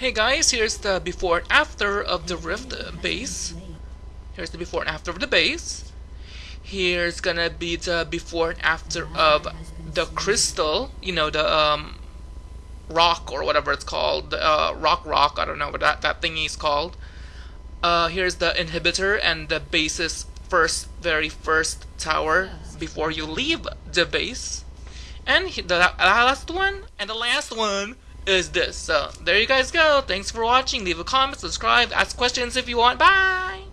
Hey guys, here's the before and after of the Rift base. Here's the before and after of the base. Here's gonna be the before and after of the crystal, you know, the um, rock or whatever it's called, the uh, rock rock, I don't know what that, that is called. Uh, here's the inhibitor and the base's first, very first tower before you leave the base. And the last one, and the last one is this. So there you guys go. Thanks for watching. Leave a comment, subscribe, ask questions if you want. Bye!